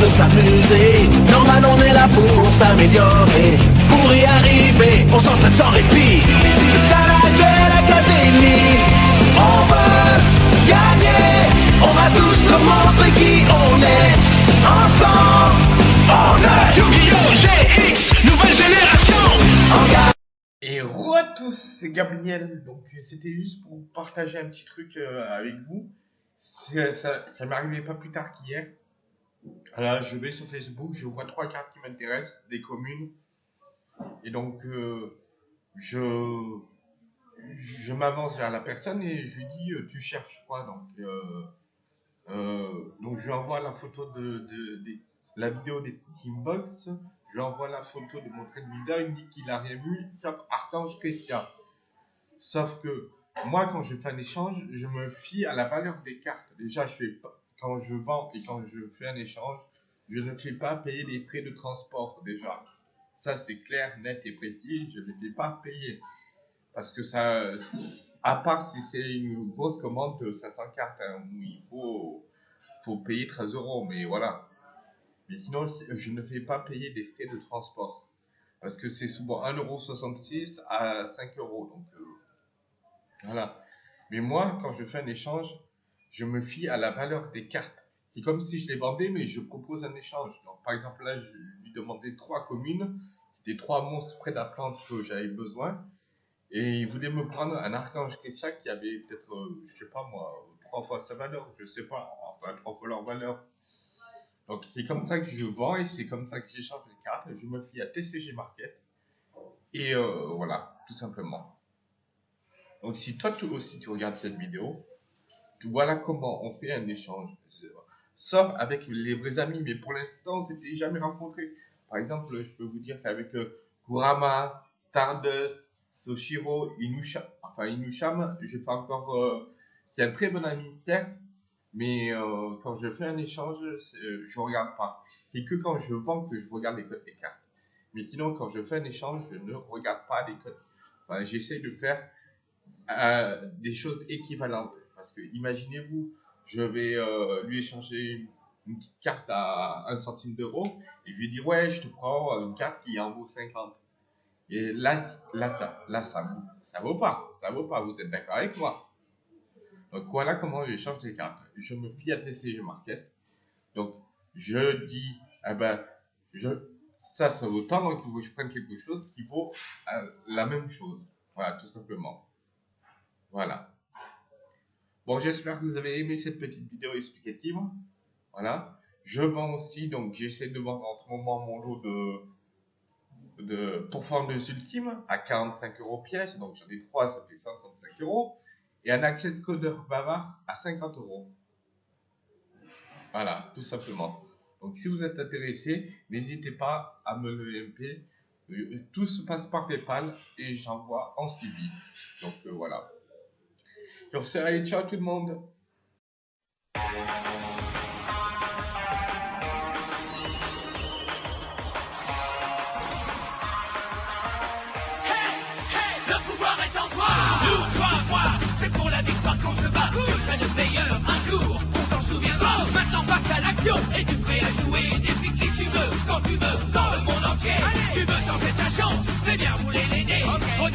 de s'amuser. Normal, on est là pour s'améliorer. Pour y arriver, on s'entraîne sans répit. C'est ça la Duel Academy. On veut gagner. On va tous nous montrer qui on est. Ensemble, on est Yu-Gi-Oh! GX, nouvelle génération en gagne. Et re à tous, c'est Gabriel. Donc c'était juste pour partager un petit truc euh, avec vous. Ça, ça m'est arrivé pas plus tard qu'hier. Voilà, je vais sur Facebook, je vois trois cartes qui m'intéressent, des communes. Et donc euh, je je m'avance vers la personne et je lui dis euh, tu cherches quoi? Donc euh, donc je lui envoie la photo de, de, la vidéo des Teambox je lui envoie la photo de mon trade builder, il me dit qu'il a rien vu, sauf Archange Christian. Sauf que moi, quand je fais un échange, je me fie à la valeur des cartes. Déjà, je fais pas, quand je vends et quand je fais un échange, je ne fais pas payer les frais de transport déjà. Ça, c'est clair, net et précis, je ne fais pas payer. Parce que ça, à part si c'est une grosse commande de 500 cartes, hein, où il faut, faut payer 13 euros, mais voilà. Mais sinon, je ne fais pas payer des frais de transport. Parce que c'est souvent 1,66€ à 5€. Donc, euh, voilà. Mais moi, quand je fais un échange, je me fie à la valeur des cartes. C'est comme si je les vendais, mais je propose un échange. Donc, par exemple, là, je lui demandais trois communes. C'était trois monstres près d'Aplante que j'avais besoin. Et il voulait me prendre un archange Kesha qui avait peut-être, euh, je sais pas moi, trois fois sa valeur. Je sais pas. Enfin, trois fois leur valeur. Donc c'est comme ça que je vends et c'est comme ça que j'échange les cartes. Je me fie à TCG Market. Et euh, voilà, tout simplement. Donc si toi tu- aussi tu regardes cette vidéo, voilà comment on fait un échange. Sauf avec les vrais amis, mais pour l'instant, on s'était jamais rencontrés. Par exemple, je peux vous dire qu'avec euh, Kurama, Stardust, Soshiro, Inusha, enfin Inusham, je fais encore... euh, c'est un très bon ami, certes, mais euh, quand je fais un échange, euh, je regarde pas. C'est que quand je vends que je regarde les codes des cartes. Mais sinon, quand je fais un échange, je ne regarde pas les codes. Enfin, J'essaie de faire des choses équivalentes. Parce que imaginez-vous, je vais euh, lui échanger une, petite carte à 1 centime d'euro et je lui dis ouais, je te prends une carte qui en vaut 50. Et là, là, ça, là, ça, ça vaut pas. Ça vaut pas. Vous êtes d'accord avec moi? Donc voilà comment j'échange les cartes. Je me fie à TCG Market. Donc je dis, eh ben, ça, ça vaut tant, donc il faut que je prenne quelque chose qui vaut euh, la même chose. Voilà, tout simplement. Voilà. Bon, j'espère que vous avez aimé cette petite vidéo explicative. Voilà. Je vends aussi, donc j'essaie de vendre en ce moment mon lot de, de pourfendeuses ultimes à 45 euros pièce. Donc j'en ai 3, ça fait 135 euros et un access codeur bavard à 50 euros. Voilà, tout simplement. Donc si vous êtes intéressé, n'hésitez pas à me le MP. Euh, Tout se passe par PayPal et j'envoie en civil. Donc euh, voilà. Sur ce, allez, ciao tout le monde. Pouvoir toi. Nous, toi, moi, c'est pour la victoire qu'on se bat. Je serai le meilleur un jour, on s'en souviendra Maintenant passe à l'action, et tu prêt à jouer Défie qui tu veux, quand tu veux, dans le monde entier. Tu veux tenter ta chance, fais bien rouler les dés. Regarde